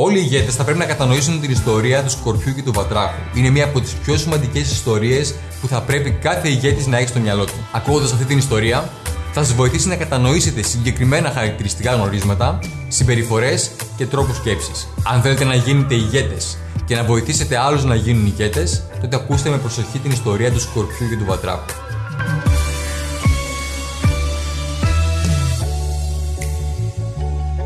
Όλοι οι ηγέτες θα πρέπει να κατανοήσουν την ιστορία του Σκορπιού και του Βατράχου. Είναι μία από τις πιο σημαντικές ιστορίες που θα πρέπει κάθε ηγέτης να έχει στο μυαλό του. Ακούγοντας αυτή την ιστορία, θα σας βοηθήσει να κατανοήσετε συγκεκριμένα χαρακτηριστικά γνωρίσματα, συμπεριφορές και τρόπους σκέψης. Αν θέλετε να γίνετε ηγέτες και να βοηθήσετε άλλους να γίνουν ηγέτες, τότε ακούστε με προσοχή την ιστορία του Σκορπιού και του Βατράχου.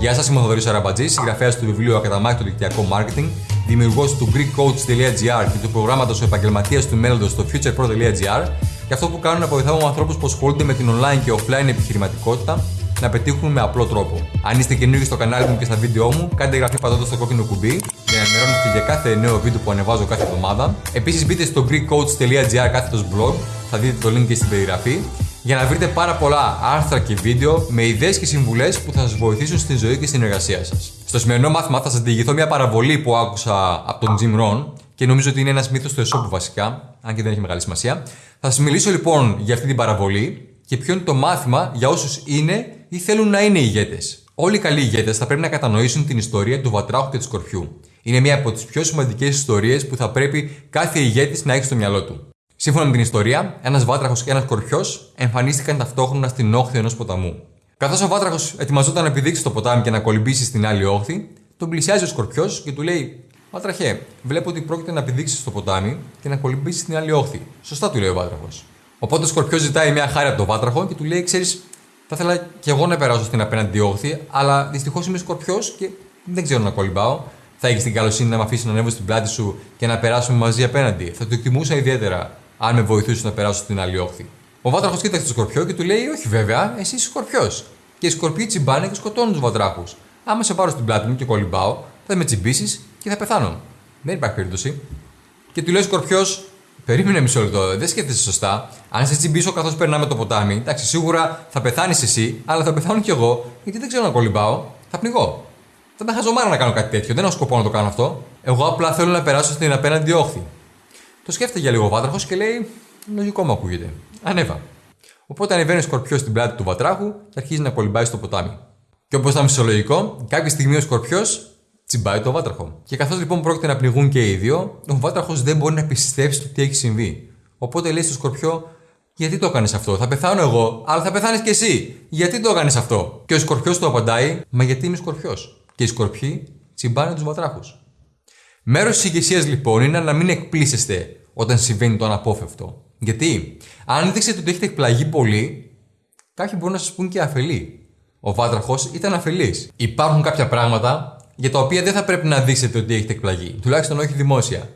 Γεια σας, είμαι ο Θοδωρής Αραμπατζής, συγγραφέας του βιβλίου Ακαταμάχητο Δικτυακό Marketing, δημιουργός του GreekCoach.gr και του προγράμματος Επαγγελματίας του Μέλλοντος στο futurepro.gr και αυτό που κάνω είναι να βοηθάω ανθρώπους που ασχολούνται με την online και offline επιχειρηματικότητα να πετύχουν με απλό τρόπο. Αν είστε καινούργιοι στο κανάλι μου και στα βίντεο μου, κάντε εγγραφή πατώντα το κόκκινο κουμπί για να ενημερώνεστε για κάθε νέο βίντεο που ανεβάζω κάθε εβδομάδα. Επίσης, μπείτε στο GreekCoach.gr κάθετος blog, θα δείτε το link και στην περιγραφή για να βρείτε πάρα πολλά άρθρα και βίντεο με ιδέες και συμβουλές που θα σας βοηθήσουν στη ζωή και στην εργασία σας. Στο σημερινό μάθημα θα σας διηγηθώ μια παραβολή που άκουσα από τον Jim Rohn και νομίζω ότι είναι ένας μύθος του εσώπου βασικά, αν και δεν έχει μεγάλη σημασία. Θα σας μιλήσω λοιπόν για αυτή την παραβολή και ποιο είναι το μάθημα για όσους είναι ή θέλουν να είναι ηγέτες. Όλοι οι καλοί ηγέτες θα πρέπει να κατανοήσουν την ιστορία του Βατράχου και του Σκορπιού. Είναι μια από τις πιο σημαντικές ιστορίες που θα πρέπει κάθε ηγέτης να έχει στο μυαλό του. Σύμφωνα με την ιστορία, ένας βάτραχος και ένας κορφιός εμφανίστηκαν ταυτόχρονα στην όχθη ενός ποταμού. Καθώς ο βάτραχος ετοιμαζόταν να επιδείξει το ποτάμι και να κολυμπήσει στην άλλη όχθη, τον πλησιάζει ο σκορπιός και του λέει: Βάτραχε, βλέπω ότι πρόκειται να επιδείξεις στο ποτάμι και να κολυμπήσεις στην άλλη όχθη. Σωστά του λέει ο βάτραχος. Οπότε ο σκορπιός ζητάει μια χάρη από τον βάτραχο και του λέει: Ξέρεις, θα ήθελα και εγώ να περάσω στην απέναντι όχθη, αλλά δυστυχώς είμαι σκορπιός και δεν ξέρω να κολυμπάω. Θα έχεις την καλοσύνη να με αφήσεις να ανέβω στην πλάτη σου και να περάσουμε μαζί απέναντι. Θα το εκτιμούσα ιδιαίτερα αν με βοηθούσε να περάσω στην άλλη όχθη. Ο βάτραχος κοίταξε το σκορπιό και του λέει: Όχι, βέβαια, εσύ είσαι σκορπιός. Και οι σκορπιοί τσιμπάνε και σκοτώνουν τους βατράχου. Άμα σε πάρω στην πλάτη μου και κολυμπάω, θα με τσιμπήσεις και θα πεθάνω. Δεν υπάρχει περίπτωση. Και του λέει ο σκορπιός: Περίμενε μισό λεπτό, δεν σκέφτεσαι σωστά. Αν σε τσιμπήσω καθώς περνάμε το ποτάμι, εντάξει, σίγουρα θα πεθάνεις εσύ, αλλά θα πεθάνω κι εγώ, γιατί δεν ξέρω να κολυμπάω, θα πνιγώ. Θα τα χαζομάρα να κάνω κάτι τέτοιο, δεν έχω σκοπό να το κάνω αυτό. Εγώ απλά θέλω να περάσω στην απέναντι όχθη. Το σκέφτεται για λίγο ο βάτραχος και λέει: Λογικό μου ακούγεται. Ανέβα. Οπότε ανεβαίνει ο σκορπιός στην πλάτη του βατράχου και αρχίζει να κολυμπάει στο ποτάμι. Και όπως ήταν φυσιολογικό, κάποια στιγμή ο σκορπιός τσιμπάει το βάτραχο. Και καθώς λοιπόν πρόκειται να πνιγούν και οι δύο, ο βάτραχος δεν μπορεί να πιστέψει το τι έχει συμβεί. Οπότε λέει στο σκορπιό: Γιατί το έκανες αυτό, θα πεθάνω εγώ, αλλά θα πεθάνεις κι εσύ. Γιατί το έκανες αυτό; Και ο σκορπιός του απαντάει: Μα γιατί είμαι σκορπιός. Και οι σκορπιοί τσιμπάνε τους βατράχους. Μέρος της ηγεσία λοιπόν είναι να μην εκπλήσεστε όταν συμβαίνει το αναπόφευκτο. Γιατί, αν δείξετε ότι έχετε εκπλαγεί πολύ, κάποιοι μπορούν να σας πούν και αφελή. Ο βάτραχος ήταν αφελής. Υπάρχουν κάποια πράγματα για τα οποία δεν θα πρέπει να δείξετε ότι έχετε εκπλαγεί. Τουλάχιστον όχι δημόσια.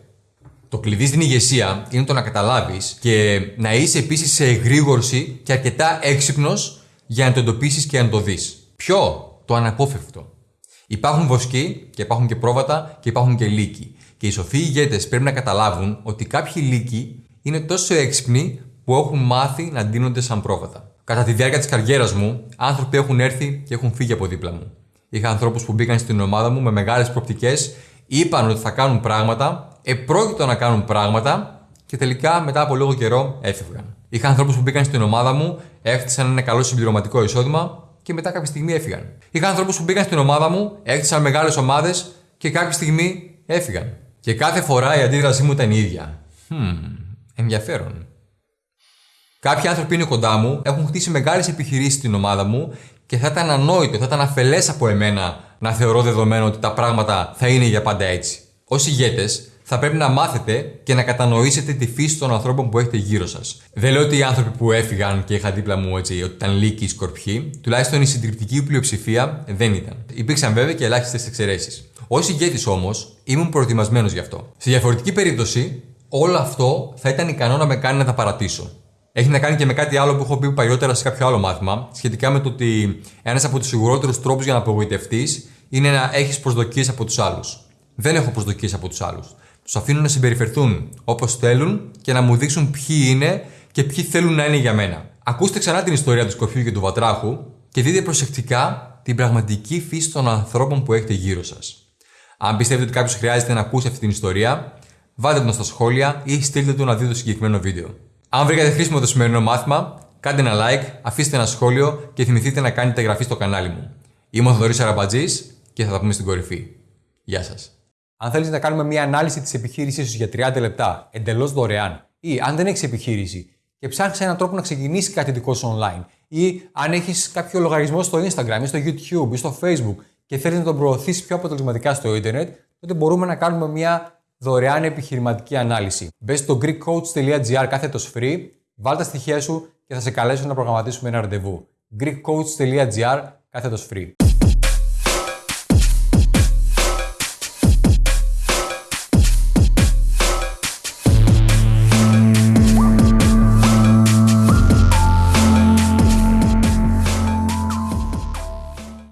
Το κλειδί στην ηγεσία είναι το να καταλάβεις και να είσαι επίσης σε εγρήγορση και αρκετά έξυπνος για να το εντοπίσεις και να το δεις. Ποιο; Το αναπόφευκτο. Υπάρχουν βοσκοί και υπάρχουν και πρόβατα και υπάρχουν και λύκοι. Και οι σοφοί ηγέτες πρέπει να καταλάβουν ότι κάποιοι λύκοι είναι τόσο έξυπνοι που έχουν μάθει να ντύνονται σαν πρόβατα. Κατά τη διάρκεια της καριέρας μου, άνθρωποι έχουν έρθει και έχουν φύγει από δίπλα μου. Είχα ανθρώπους που μπήκαν στην ομάδα μου με μεγάλες προπτικέ, είπαν ότι θα κάνουν πράγματα, επρόκειτο να κάνουν πράγματα και τελικά μετά από λίγο καιρό έφευγαν. Είχα ανθρώπους που μπήκαν στην ομάδα μου, έφτιαξαν ένα καλό συμπληρωματικό εισόδημα και μετά κάποια στιγμή έφυγαν. Είχα ανθρώπους που μπήκαν στην ομάδα μου, έκτισαν μεγάλες ομάδες και κάποια στιγμή έφυγαν. Και κάθε φορά η αντίδρασή μου ήταν η ίδια. Hmm, ενδιαφέρον. Κάποιοι άνθρωποι είναι κοντά μου, έχουν χτίσει μεγάλες επιχειρήσεις στην ομάδα μου και θα ήταν ανόητο, θα ήταν αφελές από εμένα να θεωρώ δεδομένο ότι τα πράγματα θα είναι για πάντα έτσι. Ω ηγέτες, θα πρέπει να μάθετε και να κατανοήσετε τη φύση των ανθρώπων που έχετε γύρω σας. Δεν λέω ότι οι άνθρωποι που έφυγαν και είχα δίπλα μου έτσι, ότι ήταν λύκοι ή σκορπιοί, τουλάχιστον η συντριπτική πλειοψηφία δεν ήταν. Υπήρξαν βέβαια και ελάχιστες εξαιρέσεις. Ω ηγέτη όμως, ήμουν προετοιμασμένος γι' αυτό. Σε διαφορετική περίπτωση, όλο αυτό θα ήταν ικανό να με κάνει να τα παρατήσω. Έχει να κάνει και με κάτι άλλο που έχω πει παλιότερα σε κάποιο άλλο μάθημα, σχετικά με το ότι ένας από τους σιγουρότερους τρόπους για να απογοητευτείς είναι να έχεις προσδοκίες από τους άλλους. Δεν έχω προσδοκίες από τους άλλους. Τους αφήνω να συμπεριφερθούν όπως θέλουν και να μου δείξουν ποιοι είναι και ποιοι θέλουν να είναι για μένα. Ακούστε ξανά την ιστορία του Σκορπιού και του Βατράχου και δείτε προσεκτικά την πραγματική φύση των ανθρώπων που έχετε γύρω σας. Αν πιστεύετε ότι κάποιος χρειάζεται να ακούσει αυτή την ιστορία, βάλτε τον στα σχόλια ή στείλτε του να δει το συγκεκριμένο βίντεο. Αν βρήκατε χρήσιμο το σημερινό μάθημα, κάντε ένα like, αφήστε ένα σχόλιο και θυμηθείτε να κάνετε εγγραφή στο κανάλι μου. Είμαι ο Θοδωρής Αραμπατζής και θα τα πούμε στην κορυφή. Γεια σας. Αν θέλεις να κάνουμε μια ανάλυση της επιχείρησής σου για 30 λεπτά εντελώς δωρεάν, ή αν δεν έχεις επιχείρηση και ψάχνεις έναν τρόπο να ξεκινήσεις κάτι δικό σου online, ή αν έχεις κάποιο λογαριασμό στο Instagram ή στο YouTube ή στο Facebook και θέλεις να τον προωθήσεις πιο αποτελεσματικά στο Ιντερνετ, τότε μπορούμε να κάνουμε μια δωρεάν επιχειρηματική ανάλυση. Μπες στο greekcoach.gr κάθετος free, βάλ τα στοιχεία σου και θα σε καλέσω να προγραμματίσουμε ένα ραντεβού. greekcoach.gr κάθετος free.